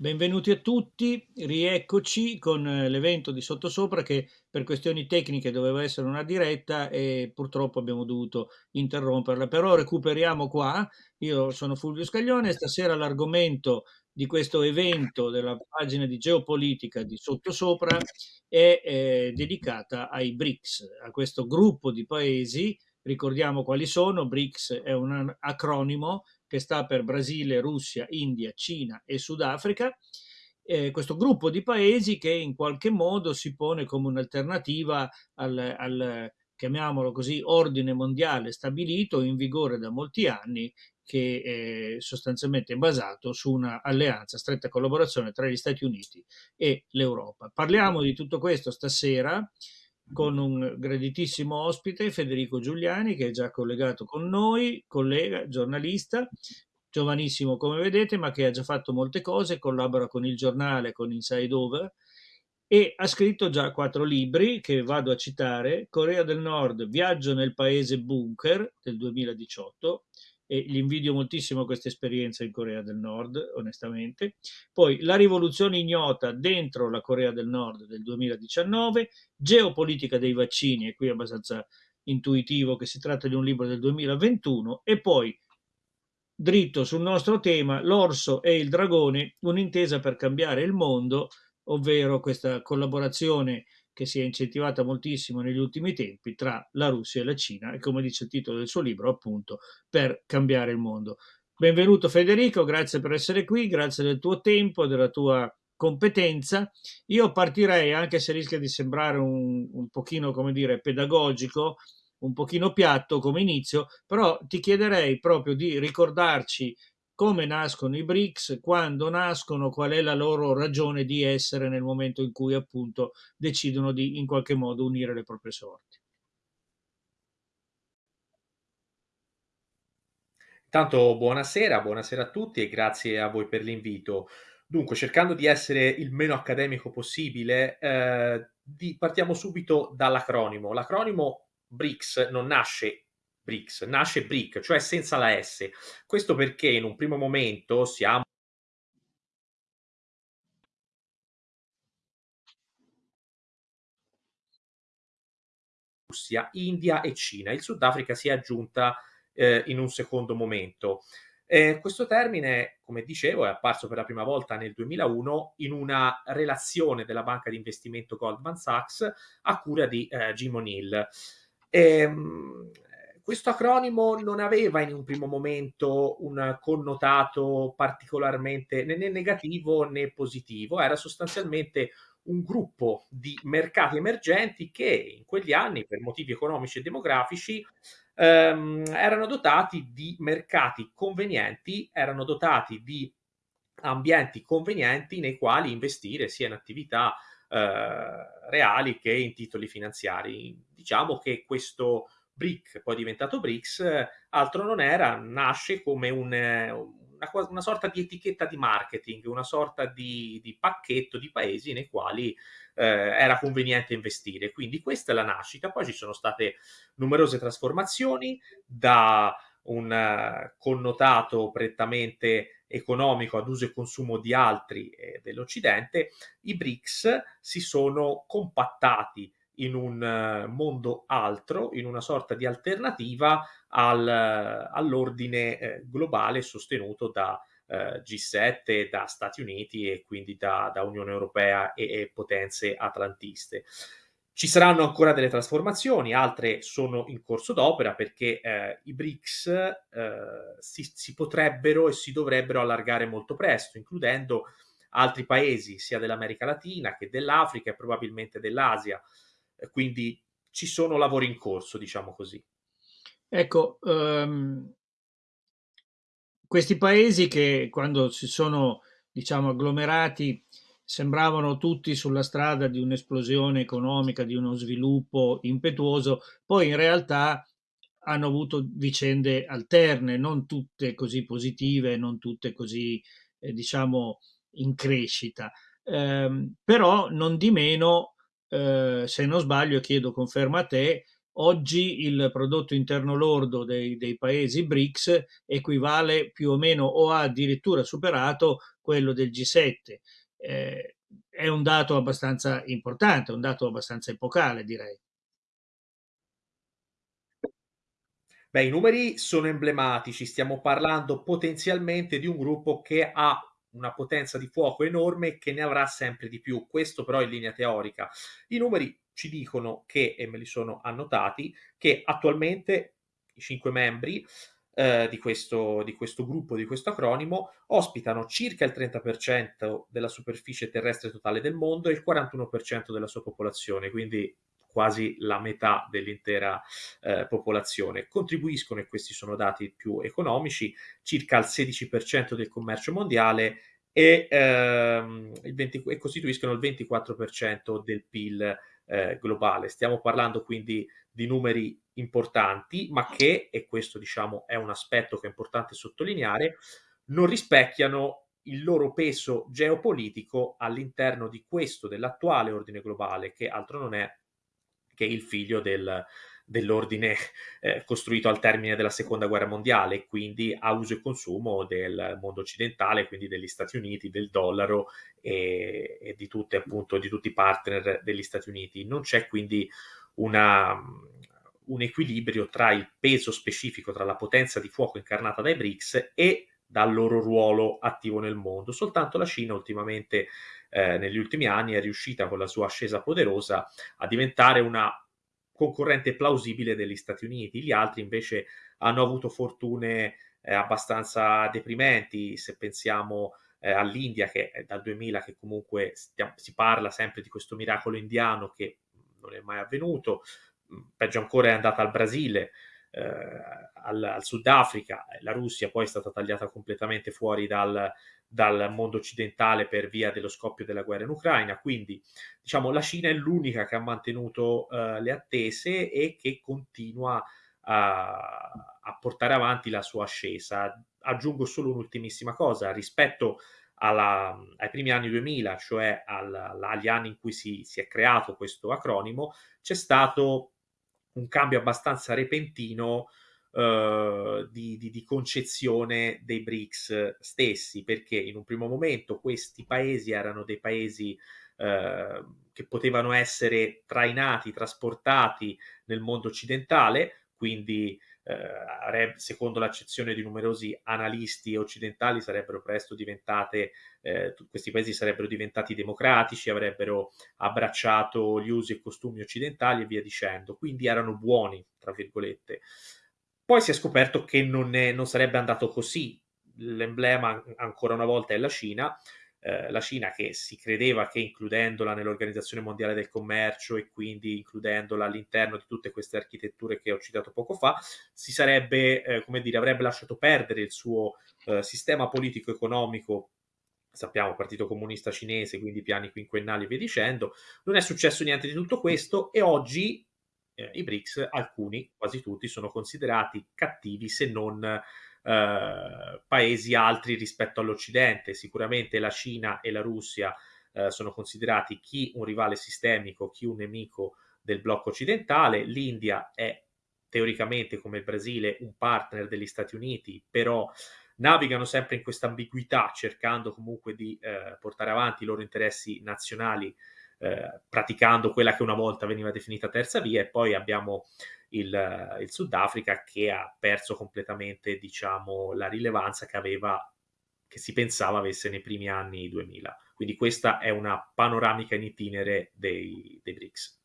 Benvenuti a tutti, rieccoci con eh, l'evento di Sottosopra che per questioni tecniche doveva essere una diretta e purtroppo abbiamo dovuto interromperla, però recuperiamo qua. Io sono Fulvio Scaglione stasera l'argomento di questo evento della pagina di geopolitica di Sottosopra è eh, dedicata ai BRICS, a questo gruppo di paesi. Ricordiamo quali sono, BRICS è un acronimo che sta per Brasile, Russia, India, Cina e Sudafrica, eh, questo gruppo di paesi che in qualche modo si pone come un'alternativa al, al, chiamiamolo così, ordine mondiale stabilito in vigore da molti anni che è sostanzialmente basato su una alleanza, stretta collaborazione tra gli Stati Uniti e l'Europa. Parliamo di tutto questo stasera con un graditissimo ospite, Federico Giuliani, che è già collegato con noi, collega, giornalista, giovanissimo come vedete, ma che ha già fatto molte cose, collabora con il giornale, con Inside Over, e ha scritto già quattro libri che vado a citare, Corea del Nord, Viaggio nel paese bunker del 2018, e gli invidio moltissimo questa esperienza in Corea del Nord, onestamente. Poi La rivoluzione ignota dentro la Corea del Nord del 2019, Geopolitica dei vaccini, e qui è abbastanza intuitivo che si tratta di un libro del 2021, e poi dritto sul nostro tema, L'orso e il dragone, un'intesa per cambiare il mondo, ovvero questa collaborazione che si è incentivata moltissimo negli ultimi tempi tra la Russia e la Cina e come dice il titolo del suo libro appunto per cambiare il mondo. Benvenuto Federico, grazie per essere qui, grazie del tuo tempo, della tua competenza. Io partirei, anche se rischia di sembrare un, un pochino, come dire, pedagogico, un pochino piatto come inizio, però ti chiederei proprio di ricordarci come nascono i BRICS, quando nascono, qual è la loro ragione di essere nel momento in cui appunto decidono di in qualche modo unire le proprie sorti. Intanto buonasera, buonasera a tutti e grazie a voi per l'invito. Dunque, cercando di essere il meno accademico possibile, eh, di, partiamo subito dall'acronimo. L'acronimo BRICS non nasce BRICS, nasce BRIC, cioè senza la S. Questo perché in un primo momento siamo Russia, India e Cina. Il Sudafrica si è aggiunta eh, in un secondo momento. Eh, questo termine, come dicevo, è apparso per la prima volta nel 2001 in una relazione della banca di investimento Goldman Sachs a cura di eh, Jim O'Neill. Ehm, questo acronimo non aveva in un primo momento un connotato particolarmente né negativo né positivo, era sostanzialmente un gruppo di mercati emergenti che in quegli anni, per motivi economici e demografici, ehm, erano dotati di mercati convenienti, erano dotati di ambienti convenienti nei quali investire sia in attività eh, reali che in titoli finanziari. Diciamo che questo BRIC, poi diventato BRICS, altro non era, nasce come un, una, una, sorta di etichetta di marketing, una sorta di, di pacchetto di paesi nei quali eh, era conveniente investire. Quindi questa è la nascita. Poi ci sono state numerose trasformazioni da un connotato prettamente economico ad uso e consumo di altri eh, dell'Occidente, i BRICS si sono compattati in un eh, mondo altro, in una sorta di alternativa al, all'ordine eh, globale sostenuto da eh, G7, da Stati Uniti e quindi da, da Unione Europea e, e, potenze atlantiste. Ci saranno ancora delle trasformazioni, altre sono in corso d'opera perché eh, i BRICS eh, si, si potrebbero e si dovrebbero allargare molto presto, includendo altri paesi sia dell'America Latina che dell'Africa e probabilmente dell'Asia quindi ci sono lavori in corso, diciamo così. Ecco, um, questi paesi che quando si sono, diciamo, agglomerati sembravano tutti sulla strada di un'esplosione economica, di uno sviluppo impetuoso, poi in realtà hanno avuto vicende alterne, non tutte così positive, non tutte così, eh, diciamo, in crescita. Eh, però non di meno eh, se non sbaglio, chiedo conferma a te, oggi il prodotto interno lordo dei, dei, paesi BRICS equivale più o meno o ha addirittura superato quello del G7. Eh, è un dato abbastanza importante, un dato abbastanza epocale, direi. Beh, i numeri sono emblematici, stiamo parlando potenzialmente di un gruppo che ha una potenza di fuoco enorme che ne avrà sempre di più. Questo però in linea teorica. I numeri ci dicono che, e me li sono annotati, che attualmente i cinque membri eh, di, questo, di questo gruppo, di questo acronimo, ospitano circa il 30% della superficie terrestre totale del mondo e il 41% della sua popolazione, quindi quasi la metà dell'intera eh, popolazione. Contribuiscono, e questi sono dati più economici, circa il 16% del commercio mondiale e, ehm, 20, e costituiscono il 24% del PIL eh, globale. Stiamo parlando quindi di numeri importanti, ma che, e questo diciamo è un aspetto che è importante sottolineare, non rispecchiano il loro peso geopolitico all'interno di questo, dell'attuale ordine globale, che altro non è che il figlio del, dell'ordine eh, costruito al termine della seconda guerra mondiale, quindi a uso e consumo del mondo occidentale, quindi degli Stati Uniti, del dollaro e, e di, tutte, appunto, di tutti i partner degli Stati Uniti. Non c'è quindi una, un equilibrio tra il peso specifico, tra la potenza di fuoco incarnata dai BRICS e dal loro ruolo attivo nel mondo. Soltanto la Cina ultimamente eh, negli ultimi anni è riuscita con la sua ascesa poderosa a diventare una concorrente plausibile degli Stati Uniti. Gli altri invece hanno avuto fortune eh, abbastanza deprimenti, se pensiamo eh, all'India che è dal 2000 che comunque stiamo, si parla sempre di questo miracolo indiano che non è mai avvenuto, mm, peggio ancora è andata al Brasile, eh, al, al Sudafrica, la Russia poi è stata tagliata completamente fuori dal, dal mondo occidentale per via dello scoppio della guerra in Ucraina. Quindi, diciamo, la Cina è l'unica che ha mantenuto uh, le attese e che continua a, a, portare avanti la sua ascesa. Aggiungo solo un'ultimissima cosa rispetto alla, ai primi anni 2000, cioè al, agli anni in cui si, si è creato questo acronimo, c'è stato un cambio abbastanza repentino uh, di, di, di, concezione dei BRICS stessi, perché in un primo momento questi paesi erano dei paesi uh, che potevano essere trainati, trasportati nel mondo occidentale, quindi eh, secondo l'accezione di numerosi analisti occidentali sarebbero presto diventate, eh, questi paesi sarebbero diventati democratici, avrebbero abbracciato gli usi e costumi occidentali e via dicendo, quindi erano buoni, tra virgolette. Poi si è scoperto che non, è, non sarebbe andato così. L'emblema ancora una volta è la Cina, eh, la Cina che si credeva che includendola nell'Organizzazione Mondiale del Commercio e quindi includendola all'interno di tutte queste architetture che ho citato poco fa, si sarebbe, eh, come dire, avrebbe lasciato perdere il suo eh, sistema politico-economico sappiamo Partito Comunista Cinese, quindi piani quinquennali e via dicendo. Non è successo niente di tutto questo e oggi eh, i BRICS, alcuni, quasi tutti, sono considerati cattivi se non eh, paesi altri rispetto all'Occidente. Sicuramente la Cina e la Russia eh, sono considerati chi un rivale sistemico, chi un nemico del blocco occidentale. L'India è teoricamente come il Brasile un partner degli Stati Uniti, però navigano sempre in questa ambiguità cercando comunque di eh, portare avanti i loro interessi nazionali eh, praticando quella che una volta veniva definita terza via e poi abbiamo il, il Sudafrica che ha perso completamente diciamo, la rilevanza che aveva che si pensava avesse nei primi anni 2000. Quindi questa è una panoramica in itinere dei, dei BRICS.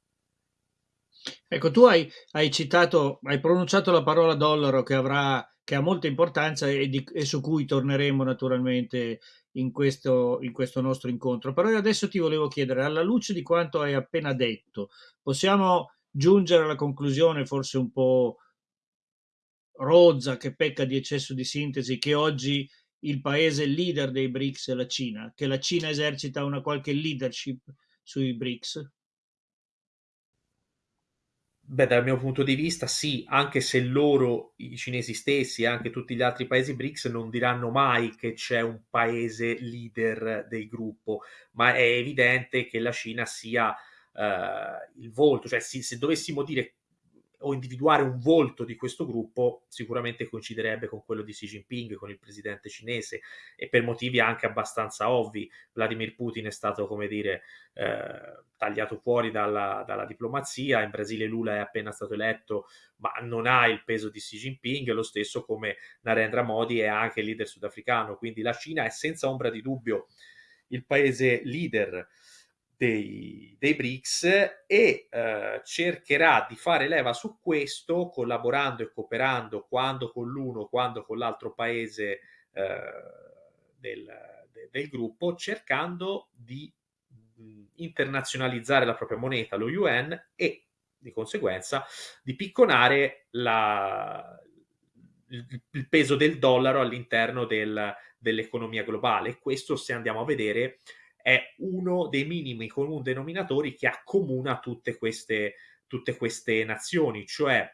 Ecco, tu hai, hai, citato, hai pronunciato la parola dollaro che, avrà, che ha molta importanza e, di, e su cui torneremo naturalmente in questo, in questo nostro incontro. Però io adesso ti volevo chiedere, alla luce di quanto hai appena detto, possiamo giungere alla conclusione forse un po' rozza, che pecca di eccesso di sintesi, che oggi il paese leader dei BRICS è la Cina, che la Cina esercita una qualche leadership sui BRICS? Beh, dal mio punto di vista sì, anche se loro, i cinesi stessi e anche tutti gli altri paesi BRICS non diranno mai che c'è un paese leader del gruppo, ma è evidente che la Cina sia uh, il volto, cioè sì, se dovessimo dire o individuare un volto di questo gruppo sicuramente coinciderebbe con quello di Xi Jinping, con il presidente cinese e per motivi anche abbastanza ovvi. Vladimir Putin è stato, come dire, eh, tagliato fuori dalla, dalla, diplomazia, in Brasile Lula è appena stato eletto, ma non ha il peso di Xi Jinping, lo stesso come Narendra Modi è anche il leader sudafricano, quindi la Cina è senza ombra di dubbio il paese leader dei, dei BRICS e eh, cercherà di fare leva su questo collaborando e cooperando quando con l'uno, quando con l'altro paese eh, del, de, del gruppo, cercando di mh, internazionalizzare la propria moneta, lo yuan, e di conseguenza di picconare la, il, il, peso del dollaro all'interno del, dell'economia globale. Questo, se andiamo a vedere, è uno dei minimi comuni denominatori che accomuna tutte queste, tutte queste nazioni, cioè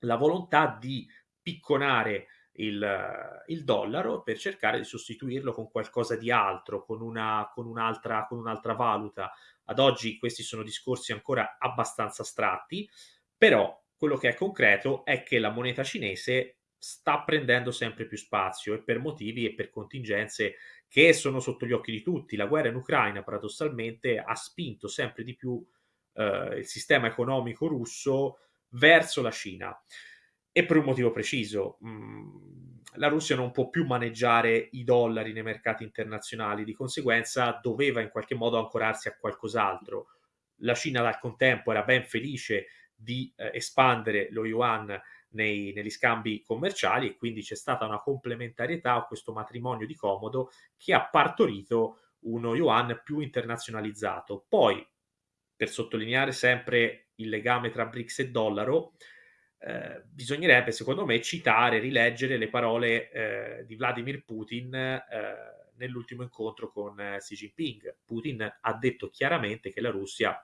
la volontà di picconare il, il, dollaro per cercare di sostituirlo con qualcosa di altro, con, una, con, un'altra, con un'altra valuta. Ad oggi questi sono discorsi ancora abbastanza astratti, però quello che è concreto è che la moneta cinese sta prendendo sempre più spazio e per motivi e per contingenze che sono sotto gli occhi di tutti. La guerra in Ucraina paradossalmente ha spinto sempre di più eh, il sistema economico russo verso la Cina e per un motivo preciso. Mm, la Russia non può più maneggiare i dollari nei mercati internazionali, di conseguenza doveva in qualche modo ancorarsi a qualcos'altro. La Cina dal contempo era ben felice di eh, espandere lo yuan nei, negli scambi commerciali e quindi c'è stata una complementarietà a questo matrimonio di comodo che ha partorito uno yuan più internazionalizzato. Poi, per sottolineare sempre il legame tra BRICS e dollaro, eh, bisognerebbe, secondo me, citare, rileggere le parole eh, di Vladimir Putin eh, nell'ultimo incontro con eh, Xi Jinping. Putin ha detto chiaramente che la Russia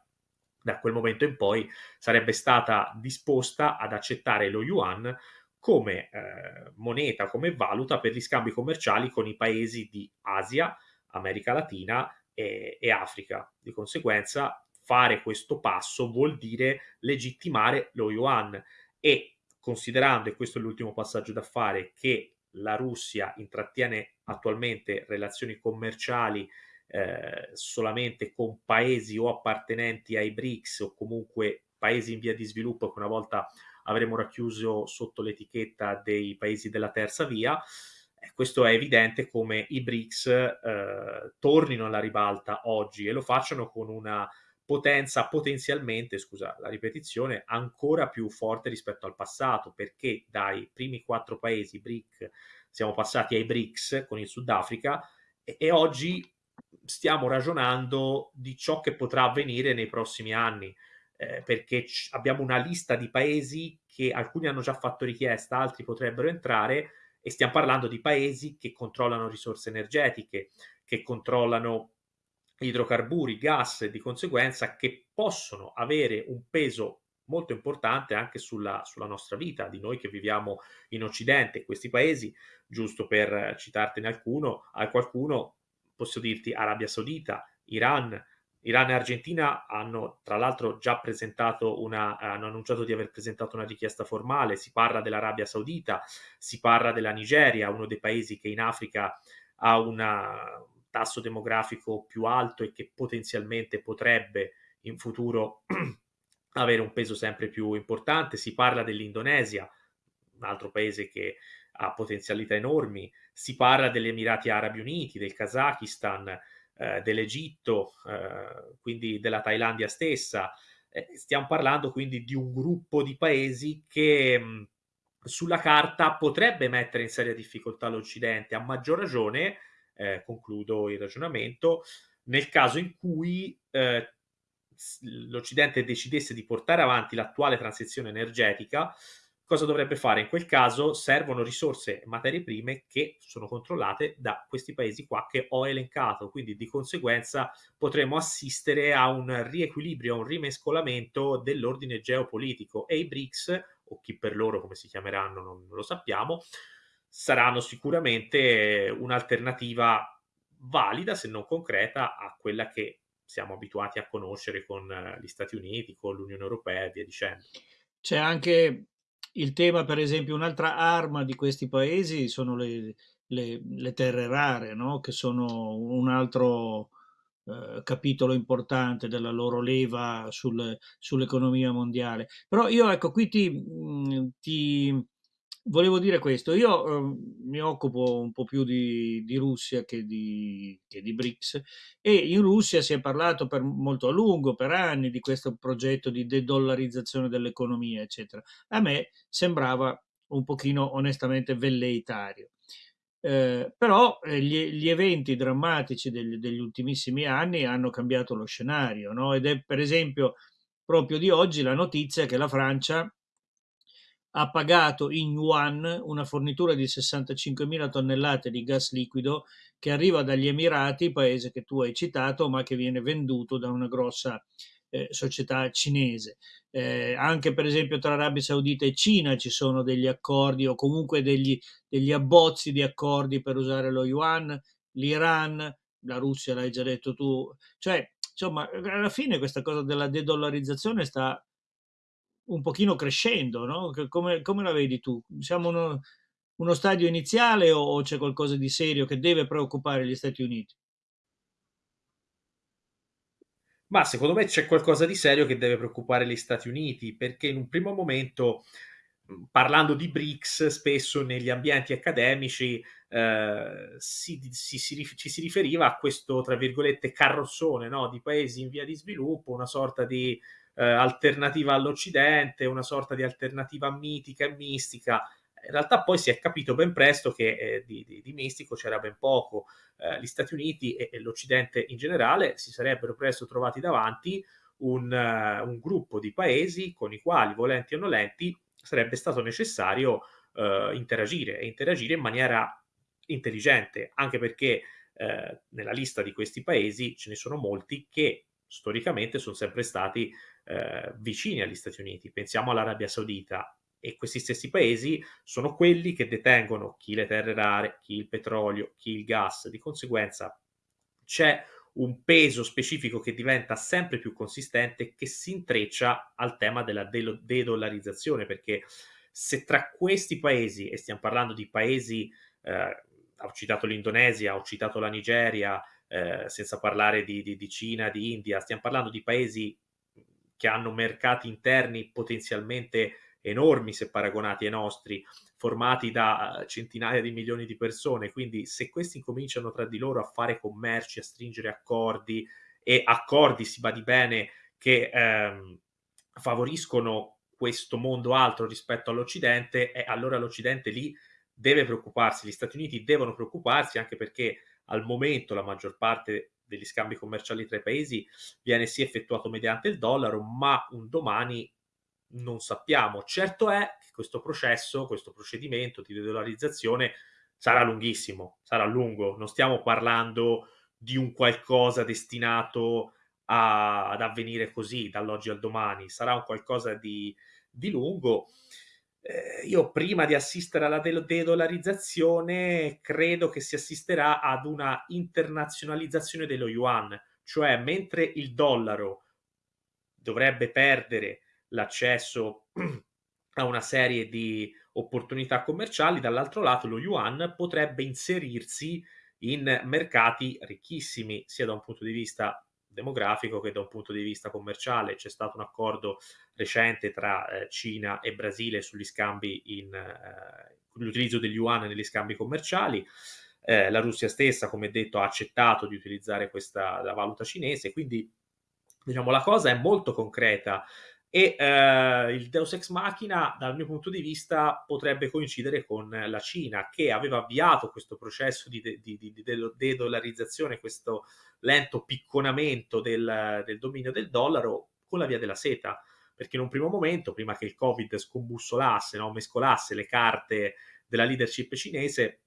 da quel momento in poi sarebbe stata disposta ad accettare lo yuan come eh, moneta, come valuta per gli scambi commerciali con i paesi di Asia, America Latina e, e Africa. Di conseguenza, fare questo passo vuol dire legittimare lo yuan e considerando, e questo è l'ultimo passaggio da fare, che la Russia intrattiene attualmente relazioni commerciali eh, solamente con paesi o appartenenti ai BRICS o comunque paesi in via di sviluppo che una volta avremo racchiuso sotto l'etichetta dei paesi della terza via. Eh, questo è evidente come i BRICS eh, tornino alla ribalta oggi e lo facciano con una potenza potenzialmente, scusa la ripetizione, ancora più forte rispetto al passato, perché dai primi quattro paesi BRIC siamo passati ai BRICS con il Sudafrica e, e oggi stiamo ragionando di ciò che potrà avvenire nei prossimi anni, eh, perché abbiamo una lista di paesi che alcuni hanno già fatto richiesta, altri potrebbero entrare e stiamo parlando di paesi che controllano risorse energetiche, che controllano idrocarburi, gas e di conseguenza che possono avere un peso molto importante anche sulla, sulla, nostra vita, di noi che viviamo in Occidente. Questi paesi, giusto per citartene alcuno, a qualcuno, posso dirti Arabia Saudita, Iran, Iran e Argentina hanno tra l'altro già presentato una, hanno annunciato di aver presentato una richiesta formale, si parla dell'Arabia Saudita, si parla della Nigeria, uno dei paesi che in Africa ha un tasso demografico più alto e che potenzialmente potrebbe in futuro avere un peso sempre più importante, si parla dell'Indonesia, un altro paese che ha potenzialità enormi, si parla degli Emirati Arabi Uniti, del Kazakistan, eh, dell'Egitto, eh, quindi della Thailandia stessa. Eh, stiamo parlando quindi di un gruppo di paesi che mh, sulla carta potrebbe mettere in seria difficoltà l'Occidente, a maggior ragione, eh, concludo il ragionamento, nel caso in cui eh, l'Occidente decidesse di portare avanti l'attuale transizione energetica Cosa dovrebbe fare? In quel caso servono risorse e materie prime che sono controllate da questi paesi qua che ho elencato, quindi di conseguenza potremo assistere a un riequilibrio, a un rimescolamento dell'ordine geopolitico e i BRICS, o chi per loro come si chiameranno non lo sappiamo, saranno sicuramente un'alternativa valida, se non concreta, a quella che siamo abituati a conoscere con gli Stati Uniti, con l'Unione Europea e via dicendo. C'è anche il tema, per esempio, un'altra arma di questi paesi sono le, le- le terre rare, no? Che sono un altro eh, capitolo importante della loro leva sul- sull'economia mondiale. Però io, ecco, qui ti, mh, ti volevo dire questo. Io eh, mi occupo un po' più di, di Russia che di, che di BRICS e in Russia si è parlato per molto a lungo, per anni, di questo progetto di de-dollarizzazione dell'economia, eccetera. A me sembrava un pochino onestamente velleitario. Eh, però eh, gli, gli eventi drammatici degli, degli ultimissimi anni hanno cambiato lo scenario, no? Ed è per esempio proprio di oggi la notizia che la Francia ha pagato in yuan una fornitura di 65.000 tonnellate di gas liquido che arriva dagli Emirati, paese che tu hai citato, ma che viene venduto da una grossa eh, società cinese. Eh, anche per esempio tra Arabia Saudita e Cina ci sono degli accordi o comunque degli, degli abbozzi di accordi per usare lo yuan, l'Iran, la Russia l'hai già detto tu, cioè insomma alla fine questa cosa della de-dollarizzazione sta un pochino crescendo, no? Come, come la vedi tu? Siamo uno, uno stadio iniziale o, o c'è qualcosa di serio che deve preoccupare gli Stati Uniti? Ma secondo me c'è qualcosa di serio che deve preoccupare gli Stati Uniti, perché in un primo momento, mhmm, parlando di BRICS, spesso negli ambienti accademici, ehm, si si si ci si riferiva a questo, tra virgolette, "carrozzone", no, di paesi in via di sviluppo, una sorta di, ehm, alternativa all'Occidente, una sorta di alternativa mitica e mistica. In realtà poi si è capito ben presto che, ehm, di di di mistico c'era ben poco eh, gli Stati Uniti e, e l'Occidente in generale si sarebbero presto trovati davanti un, uh, un, gruppo di paesi con i quali, volenti o nolenti, sarebbe stato necessario uh, interagire e interagire in maniera intelligente, anche perché uh, nella lista di questi paesi ce ne sono molti che storicamente sono sempre stati vicini agli Stati Uniti. Pensiamo all'Arabia Saudita, e questi stessi paesi sono quelli che detengono chi le terre rare, chi il petrolio, chi il gas. Di conseguenza c'è un peso specifico che diventa sempre più consistente che si intreccia al tema della de-dollarizzazione perché se tra questi paesi, e stiamo parlando di paesi, eh, ho citato l'Indonesia, ho citato la Nigeria, eh, senza parlare di, di, di Cina, di India, stiamo parlando di paesi che hanno mercati interni potenzialmente enormi se paragonati ai nostri, formati da eh, centinaia di milioni di persone. Quindi se questi incominciano tra di loro a fare commerci, a stringere accordi e accordi, si badi bene, che ehm, favoriscono questo mondo altro rispetto all'Occidente, e allora l'Occidente lì deve preoccuparsi, gli Stati Uniti devono preoccuparsi anche perché al momento la maggior parte degli scambi commerciali tra i paesi viene sì effettuato mediante il dollaro, ma un domani non sappiamo. Certo è che questo processo, questo procedimento di dollarizzazione sarà lunghissimo, sarà lungo. Non stiamo parlando di un qualcosa destinato a, ad avvenire così dall'oggi al domani, sarà un qualcosa di, di lungo. Eh, io prima di assistere alla de-dollarizzazione credo che si assisterà ad una internazionalizzazione dello yuan, cioè mentre il dollaro dovrebbe perdere l'accesso a una serie di opportunità commerciali, dall'altro lato lo yuan potrebbe inserirsi in mercati ricchissimi, sia da un punto di vista demografico che da un punto di vista commerciale. C'è stato un accordo recente tra eh, Cina e Brasile sugli scambi in eh, l'utilizzo degli yuan negli scambi commerciali. Eh, la Russia stessa, come detto, ha accettato di utilizzare questa la valuta cinese, quindi diciamo la cosa è molto concreta e eh, il Deus Ex Machina, dal mio punto di vista, potrebbe coincidere con la Cina, che aveva avviato questo processo di, de- di, di, di de-dollarizzazione, questo lento picconamento del, del dominio del dollaro con la via della seta. Perché in un primo momento, prima che il Covid scombussolasse, no, mescolasse le carte della leadership cinese,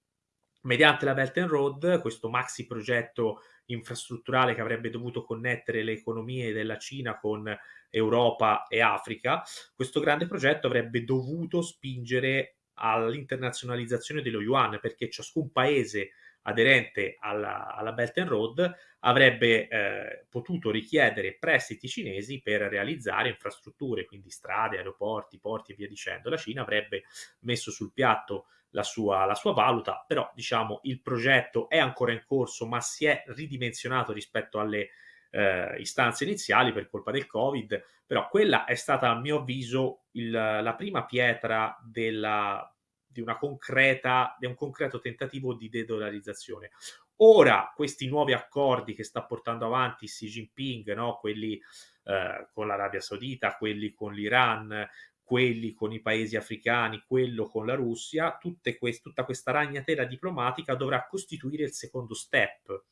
mediante la Belt and Road, questo maxi progetto infrastrutturale che avrebbe dovuto connettere le economie della Cina con Europa e Africa, questo grande progetto avrebbe dovuto spingere all'internazionalizzazione dello yuan, perché ciascun paese aderente alla, alla Belt and Road, avrebbe eh, potuto richiedere prestiti cinesi per realizzare infrastrutture, quindi strade, aeroporti, porti e via dicendo. La Cina avrebbe messo sul piatto la sua, la sua valuta, però diciamo il progetto è ancora in corso, ma si è ridimensionato rispetto alle eh, istanze iniziali per colpa del Covid, però quella è stata a mio avviso il, la prima pietra della, di, concreta, di un concreto tentativo di de-dollarizzazione. Ora questi nuovi accordi che sta portando avanti Xi Jinping, no? quelli eh, con l'Arabia Saudita, quelli con l'Iran, quelli con i paesi africani, quello con la Russia, quest- tutta questa ragnatela diplomatica dovrà costituire il secondo step.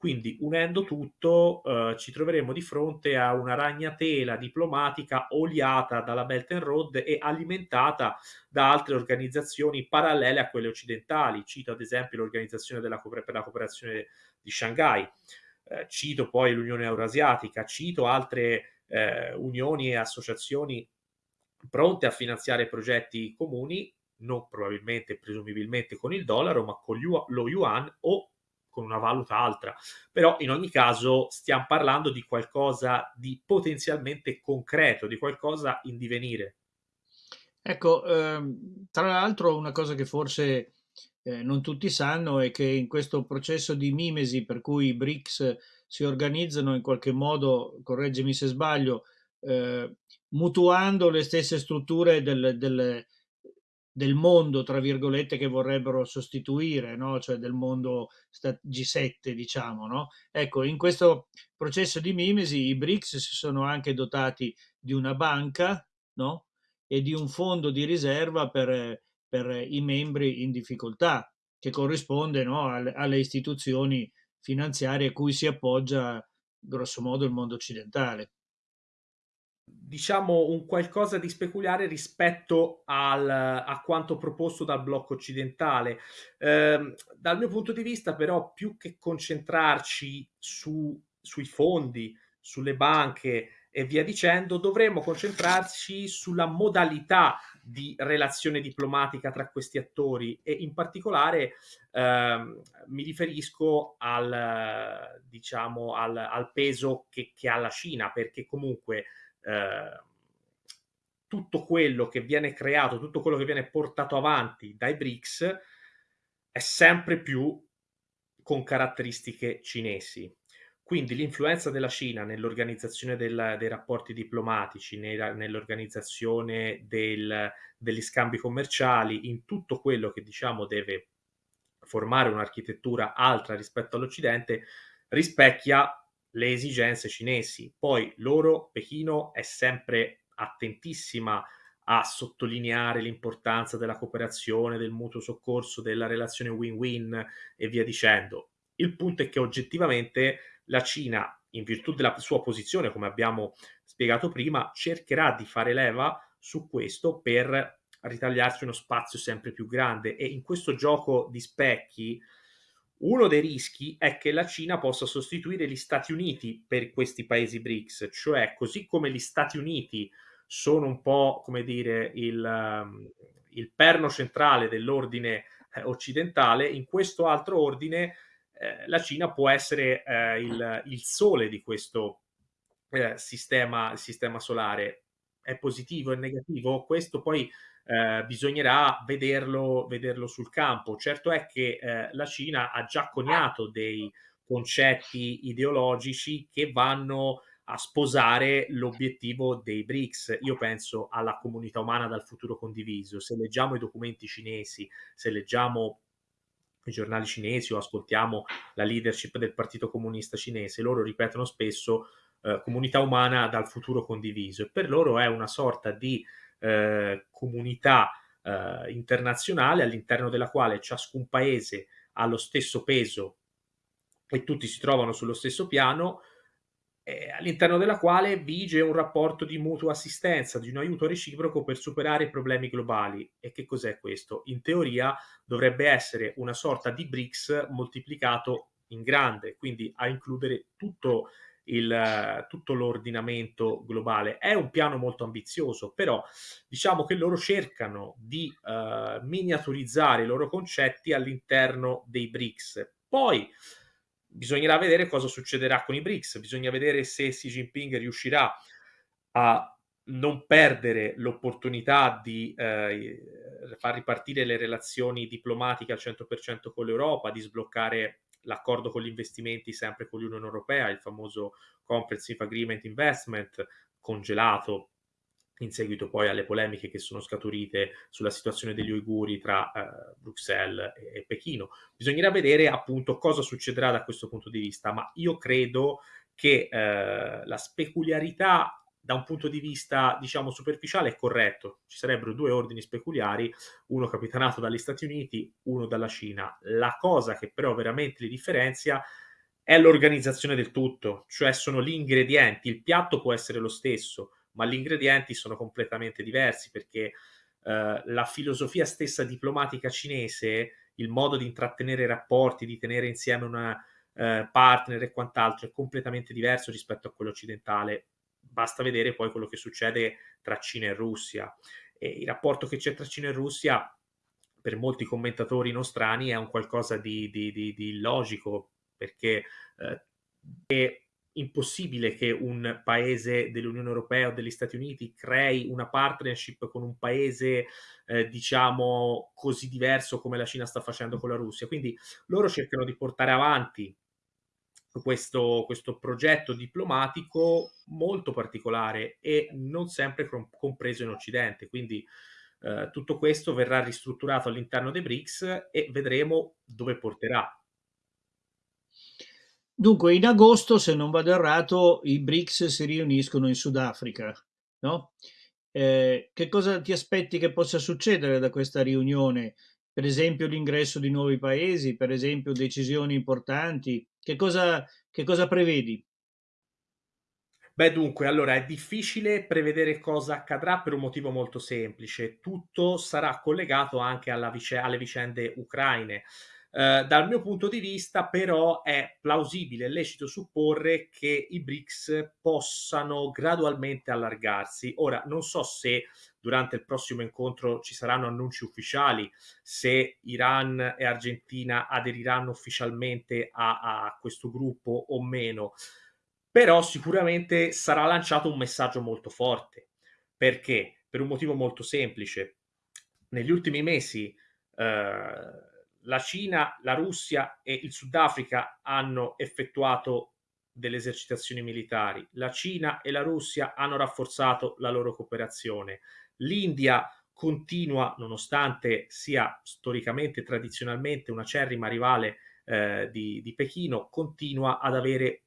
Quindi unendo tutto eh, ci troveremo di fronte a una ragnatela diplomatica oliata dalla Belt and Road e alimentata da altre organizzazioni parallele a quelle occidentali. Cito ad esempio l'Organizzazione della, per la cooperazione di Shanghai, eh, cito poi l'Unione Eurasiatica, cito altre eh, unioni e associazioni pronte a finanziare progetti comuni, non probabilmente, presumibilmente con il dollaro, ma con lo yuan o con una valuta altra. Però in ogni caso stiamo parlando di qualcosa di potenzialmente concreto, di qualcosa in divenire. Ecco, ehm, tra l'altro una cosa che forse eh, non tutti sanno è che in questo processo di mimesi per cui i BRICS si organizzano in qualche modo, correggimi se sbaglio, eh, mutuando le stesse strutture del, del, del, mondo, tra virgolette, che vorrebbero sostituire, no? cioè del mondo G7, diciamo. No? Ecco, in questo processo di mimesi i BRICS si sono anche dotati di una banca no? e di un fondo di riserva per, per i membri in difficoltà, che corrisponde alle, alle istituzioni finanziarie a cui si appoggia grosso modo il mondo occidentale diciamo un qualcosa di speculare rispetto al, a quanto proposto dal blocco occidentale. Eh, dal mio punto di vista, però, più che concentrarci su, sui fondi, sulle banche e via dicendo, dovremmo concentrarci sulla modalità di relazione diplomatica tra questi attori e in particolare ehm, mi riferisco al, diciamo, al, al peso che, che ha la Cina, perché comunque eh, tutto quello che viene creato, tutto quello che viene portato avanti dai BRICS è sempre più con caratteristiche cinesi. Quindi l'influenza della Cina nell'organizzazione del, dei rapporti diplomatici, nell'organizzazione del, degli scambi commerciali, in tutto quello che diciamo deve formare un'architettura altra rispetto all'Occidente, rispecchia le esigenze cinesi. Poi loro, Pechino, è sempre attentissima a sottolineare l'importanza della cooperazione, del mutuo soccorso, della relazione win-win e via dicendo. Il punto è che oggettivamente la Cina, in virtù della sua posizione, come abbiamo spiegato prima, cercherà di fare leva su questo per ritagliarsi uno spazio sempre più grande e in questo gioco di specchi uno dei rischi è che la Cina possa sostituire gli Stati Uniti per questi paesi BRICS, cioè così come gli Stati Uniti sono un po', come dire, il, um, il perno centrale dell'ordine eh, occidentale, in questo altro ordine eh, la Cina può essere eh, il, il, sole di questo eh, sistema, sistema solare. È positivo, è negativo? Questo poi eh, bisognerà vederlo, vederlo, sul campo. Certo è che eh, la Cina ha già coniato dei concetti ideologici che vanno a sposare l'obiettivo dei BRICS. Io penso alla comunità umana dal futuro condiviso. Se leggiamo i documenti cinesi, se leggiamo i giornali cinesi o ascoltiamo la leadership del Partito Comunista Cinese, loro ripetono spesso eh, comunità umana dal futuro condiviso e per loro è una sorta di eh, comunità eh, internazionale all'interno della quale ciascun paese ha lo stesso peso e tutti si trovano sullo stesso piano, eh, all'interno della quale vige un rapporto di mutua assistenza, di un aiuto reciproco per superare i problemi globali. E che cos'è questo? In teoria dovrebbe essere una sorta di BRICS moltiplicato in grande, quindi a includere tutto tutto l'ordinamento globale. È un piano molto ambizioso, però diciamo che loro cercano di uh, miniaturizzare i loro concetti all'interno dei BRICS. Poi bisognerà vedere cosa succederà con i BRICS, bisogna vedere se Xi Jinping riuscirà a non perdere l'opportunità di eh, far ripartire le relazioni diplomatiche al 100% con l'Europa, di sbloccare l'accordo con gli investimenti sempre con l'Unione Europea, il famoso Comprehensive Agreement Investment, congelato in seguito poi alle polemiche che sono scaturite sulla situazione degli uiguri tra eh, Bruxelles e, e Pechino. Bisognerà vedere appunto cosa succederà da questo punto di vista, ma io credo che eh, la speculiarità da un punto di vista, diciamo, superficiale è corretto. Ci sarebbero due ordini speculiari, uno capitanato dagli Stati Uniti, uno dalla Cina. La cosa che però veramente li differenzia è l'organizzazione del tutto, cioè sono gli ingredienti. Il piatto può essere lo stesso, ma gli ingredienti sono completamente diversi perché eh, la filosofia stessa diplomatica cinese, il modo di intrattenere rapporti, di tenere insieme una eh, partner e quant'altro è completamente diverso rispetto a quello occidentale basta vedere poi quello che succede tra Cina e Russia. E il rapporto che c'è tra Cina e Russia, per molti commentatori nostrani, è un qualcosa di, di, di, di illogico, perché eh, è impossibile che un paese dell'Unione Europea o degli Stati Uniti crei una partnership con un paese, eh, diciamo, così diverso come la Cina sta facendo con la Russia. Quindi loro cercano di portare avanti questo, questo progetto diplomatico molto particolare e non sempre compreso in Occidente. Quindi eh, tutto questo verrà ristrutturato all'interno dei BRICS e vedremo dove porterà. Dunque, in agosto, se non vado errato, i BRICS si riuniscono in Sudafrica, no? Eh, che cosa ti aspetti che possa succedere da questa riunione? Per esempio l'ingresso di nuovi paesi, per esempio decisioni importanti, che cosa, che cosa prevedi? Beh, dunque, allora è difficile prevedere cosa accadrà per un motivo molto semplice. Tutto sarà collegato anche vice- alle vicende ucraine. Eh, dal mio punto di vista, però, è plausibile e lecito supporre che i BRICS possano gradualmente allargarsi. Ora, non so se durante il prossimo incontro ci saranno annunci ufficiali, se Iran e Argentina aderiranno ufficialmente a, a questo gruppo o meno, però sicuramente sarà lanciato un messaggio molto forte. Perché? Per un motivo molto semplice. Negli ultimi mesi eh, la Cina, la Russia e il Sudafrica hanno effettuato delle esercitazioni militari. La Cina e la Russia hanno rafforzato la loro cooperazione. L'India continua, nonostante sia storicamente e tradizionalmente una cerrima rivale eh, di, di Pechino, continua ad avere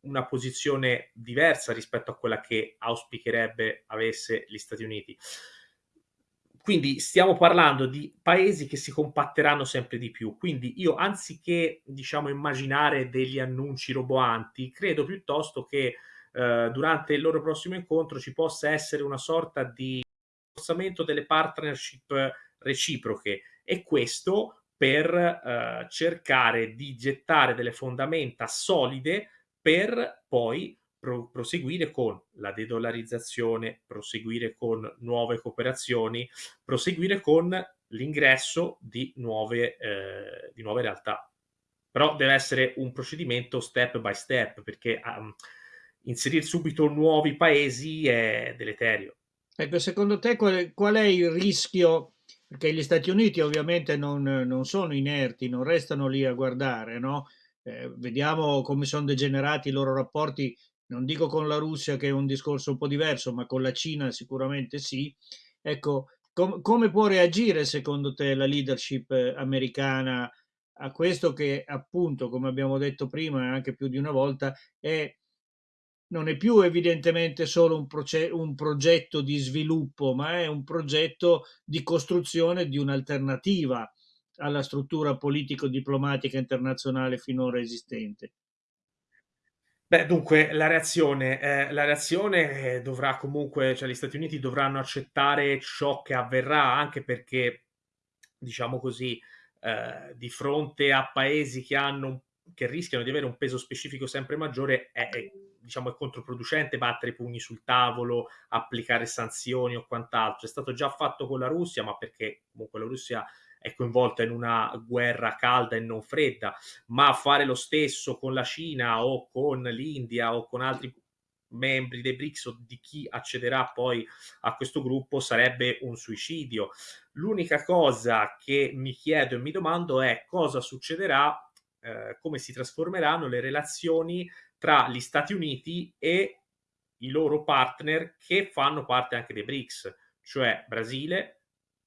una posizione diversa rispetto a quella che auspicherebbe avesse gli Stati Uniti. Quindi stiamo parlando di paesi che si compatteranno sempre di più. Quindi io, anziché diciamo, immaginare degli annunci roboanti, credo piuttosto che eh, durante il loro prossimo incontro ci possa essere una sorta di rafforzamento delle partnership reciproche e questo per eh, cercare di gettare delle fondamenta solide per poi pro- proseguire con la dedollarizzazione, proseguire con nuove cooperazioni, proseguire con l'ingresso di nuove, eh, di nuove realtà. Però deve essere un procedimento step by step perché um, inserire subito nuovi paesi è deleterio. Ecco, secondo te qual, qual è il rischio? Perché gli Stati Uniti ovviamente non, non sono inerti, non restano lì a guardare, no? Eh, vediamo come sono degenerati i loro rapporti, non dico con la Russia che è un discorso un po' diverso, ma con la Cina sicuramente sì. Ecco, com- come può reagire secondo te la leadership eh, americana a questo che appunto, come abbiamo detto prima e anche più di una volta, è non è più evidentemente solo un, un, progetto di sviluppo, ma è un progetto di costruzione di un'alternativa alla struttura politico-diplomatica internazionale finora esistente. Beh, dunque, la reazione, eh, la reazione dovrà comunque, cioè gli Stati Uniti dovranno accettare ciò che avverrà, anche perché, diciamo così, eh, di fronte a paesi che hanno che rischiano di avere un peso specifico sempre maggiore, è, è diciamo, è controproducente battere i pugni sul tavolo, applicare sanzioni o quant'altro. È stato già fatto con la Russia, ma perché comunque la Russia è coinvolta in una guerra calda e non fredda, ma fare lo stesso con la Cina o con l'India o con altri membri dei BRICS o di chi accederà poi a questo gruppo sarebbe un suicidio. L'unica cosa che mi chiedo e mi domando è cosa succederà, eh, come si trasformeranno le relazioni tra gli Stati Uniti e i loro partner che fanno parte anche dei BRICS, cioè Brasile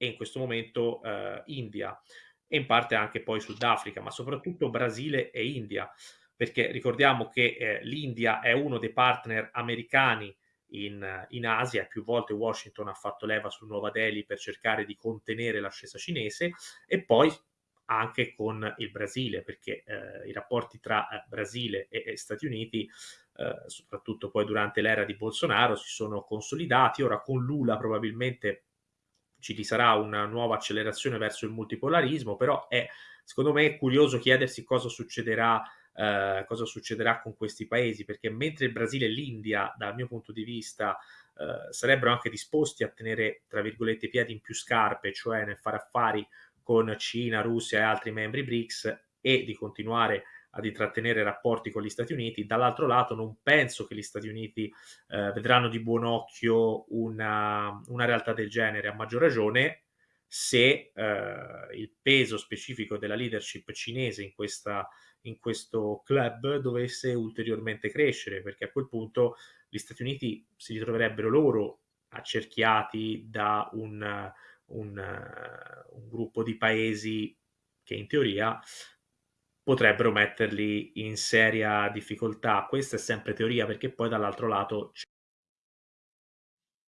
e in questo momento eh, India e in parte anche poi Sudafrica, ma soprattutto Brasile e India perché ricordiamo che eh, l'India è uno dei partner americani in, in, Asia più volte Washington ha fatto leva su Nuova Delhi per cercare di contenere l'ascesa cinese e poi anche con il Brasile, perché eh, i rapporti tra eh, Brasile e, e, Stati Uniti, eh, soprattutto poi durante l'era di Bolsonaro, si sono consolidati. Ora con Lula probabilmente ci sarà una nuova accelerazione verso il multipolarismo, però è secondo me curioso chiedersi cosa succederà eh, cosa succederà con questi paesi, perché mentre il Brasile e l'India, dal mio punto di vista, eh, sarebbero anche disposti a tenere, tra virgolette, i piedi in più scarpe, cioè nel fare affari con Cina, Russia e altri membri BRICS e di continuare ad intrattenere rapporti con gli Stati Uniti. Dall'altro lato non penso che gli Stati Uniti eh, vedranno di buon occhio una, una, realtà del genere, a maggior ragione se eh, il peso specifico della leadership cinese in questa in questo club dovesse ulteriormente crescere, perché a quel punto gli Stati Uniti si ritroverebbero loro accerchiati da un, un, un gruppo di paesi che in teoria potrebbero metterli in seria difficoltà. Questa è sempre teoria perché poi dall'altro lato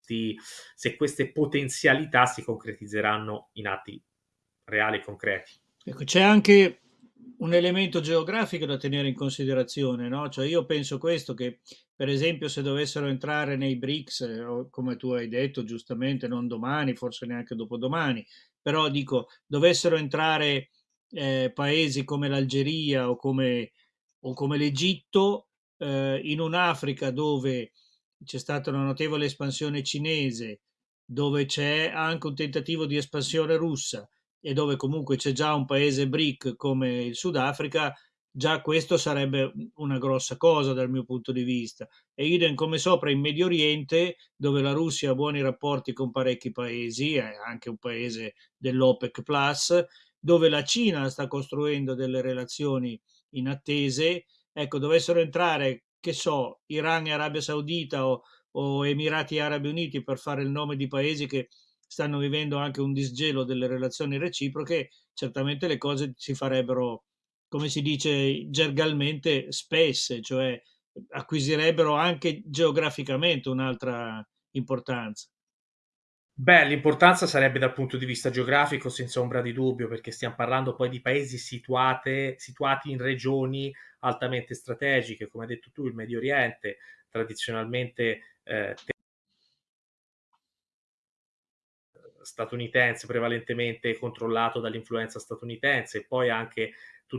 se queste potenzialità si concretizzeranno in atti reali e concreti. Ecco, c'è anche un elemento geografico da tenere in considerazione, no? Cioè io penso questo, che per esempio se dovessero entrare nei BRICS, come tu hai detto giustamente, non domani, forse neanche dopodomani, però dico, dovessero entrare eh, paesi come l'Algeria o come, o come l'Egitto, eh, in un'Africa dove c'è stata una notevole espansione cinese, dove c'è anche un tentativo di espansione russa, e dove comunque c'è già un paese BRIC come il Sudafrica, già questo sarebbe una grossa cosa dal mio punto di vista. E idem come sopra in Medio Oriente, dove la Russia ha buoni rapporti con parecchi paesi, è anche un paese dell'OPEC Plus, dove la Cina sta costruendo delle relazioni inattese, ecco, dovessero entrare, che so, Iran e Arabia Saudita o, o Emirati Arabi Uniti per fare il nome di paesi che stanno vivendo anche un disgelo delle relazioni reciproche, certamente le cose si farebbero, come si dice gergalmente, spesse, cioè acquisirebbero anche geograficamente un'altra importanza. Beh, l'importanza sarebbe dal punto di vista geografico, senza ombra di dubbio, perché stiamo parlando poi di paesi situate, situati in regioni altamente strategiche, come hai detto tu, il Medio Oriente, tradizionalmente eh, statunitense prevalentemente controllato dall'influenza statunitense, e poi anche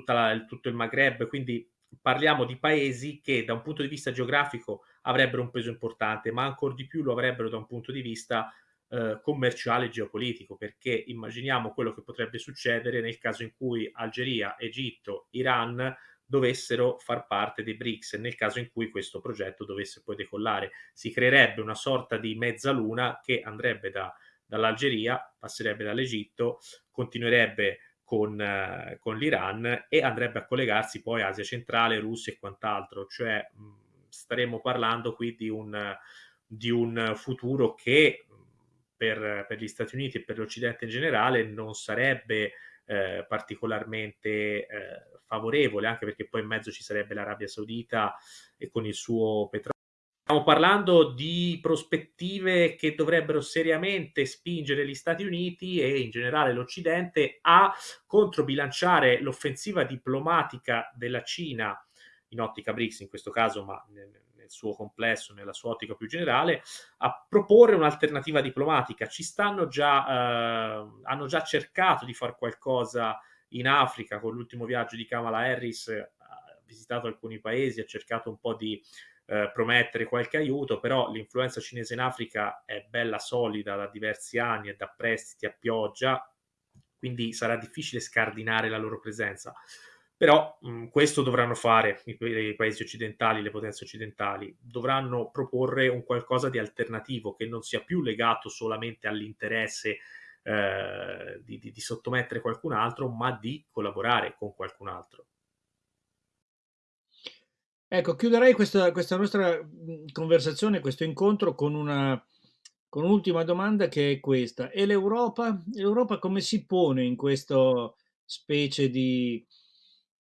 la, tutto il Maghreb, quindi parliamo di paesi che da un punto di vista geografico avrebbero un peso importante, ma ancora di più lo avrebbero da un punto di vista eh, commerciale e geopolitico, perché immaginiamo quello che potrebbe succedere nel caso in cui Algeria, Egitto, Iran dovessero far parte dei BRICS, nel caso in cui questo progetto dovesse poi decollare. Si creerebbe una sorta di mezzaluna che andrebbe da dall'Algeria, passerebbe dall'Egitto, continuerebbe con, eh, con, l'Iran e andrebbe a collegarsi poi Asia centrale, Russia e quant'altro. Cioè mh, staremo parlando qui di un, di un futuro che per, per, gli Stati Uniti e per l'Occidente in generale non sarebbe eh, particolarmente eh, favorevole, anche perché poi in mezzo ci sarebbe l'Arabia Saudita e con il suo petrolio. Stiamo parlando di prospettive che dovrebbero seriamente spingere gli Stati Uniti e in generale l'Occidente a controbilanciare l'offensiva diplomatica della Cina in ottica BRICS in questo caso, ma nel, suo complesso, nella sua ottica più generale, a proporre un'alternativa diplomatica. Ci stanno già, eh, hanno già cercato di fare qualcosa in Africa con l'ultimo viaggio di Kamala Harris visitato alcuni paesi, ha cercato un po' di eh, promettere qualche aiuto, però l'influenza cinese in Africa è bella solida da diversi anni, è da prestiti a pioggia, quindi sarà difficile scardinare la loro presenza. Però mh, questo dovranno fare i, i, paesi occidentali, le potenze occidentali, dovranno proporre un qualcosa di alternativo che non sia più legato solamente all'interesse eh, di, di, di sottomettere qualcun altro, ma di collaborare con qualcun altro. Ecco, chiuderei questa, questa nostra conversazione, questo incontro con una con un'ultima domanda che è questa. E l'Europa? L'Europa come si pone in questa specie di,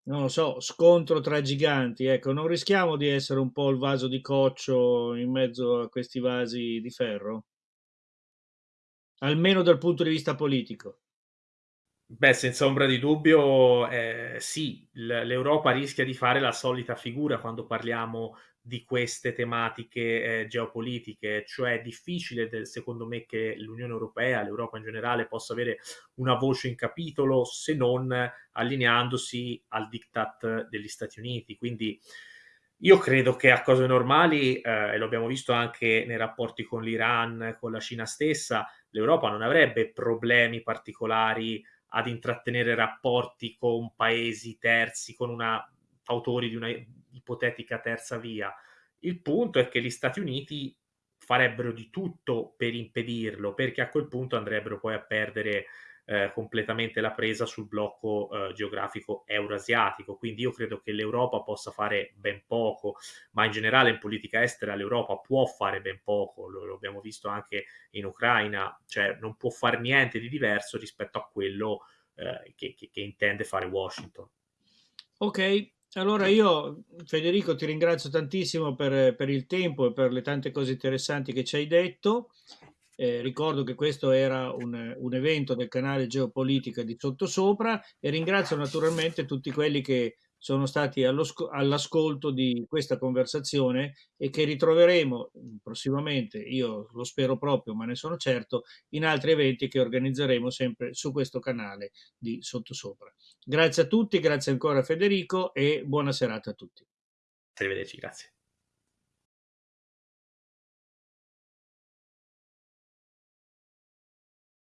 non lo so, scontro tra giganti? Ecco, non rischiamo di essere un po' il vaso di coccio in mezzo a questi vasi di ferro? Almeno dal punto di vista politico. Beh, senza ombra di dubbio, eh, sì, l'Europa rischia di fare la solita figura quando parliamo di queste tematiche eh, geopolitiche, cioè è difficile del, secondo me che l'Unione Europea, l'Europa in generale, possa avere una voce in capitolo se non allineandosi al diktat degli Stati Uniti. Quindi io credo che a cose normali, eh, e lo abbiamo visto anche nei rapporti con l'Iran, con la Cina stessa, l'Europa non avrebbe problemi particolari ad intrattenere rapporti con paesi terzi, con una, autori di una ipotetica terza via. Il punto è che gli Stati Uniti farebbero di tutto per impedirlo, perché a quel punto andrebbero poi a perdere eh, completamente la presa sul blocco eh, geografico euroasiatico. Quindi io credo che l'Europa possa fare ben poco, ma in generale in politica estera l'Europa può fare ben poco, lo, lo abbiamo visto anche in Ucraina, cioè non può fare niente di diverso rispetto a quello eh, che, che, che intende fare Washington. Ok, allora io Federico ti ringrazio tantissimo per, per, il tempo e per le tante cose interessanti che ci hai detto. Eh, ricordo che questo era un, un, evento del canale Geopolitica di Sottosopra e ringrazio naturalmente tutti quelli che sono stati all'ascolto di questa conversazione e che ritroveremo prossimamente, io lo spero proprio, ma ne sono certo, in altri eventi che organizzeremo sempre su questo canale di Sottosopra. Grazie a tutti, grazie ancora Federico e buona serata a tutti. Arrivederci, grazie.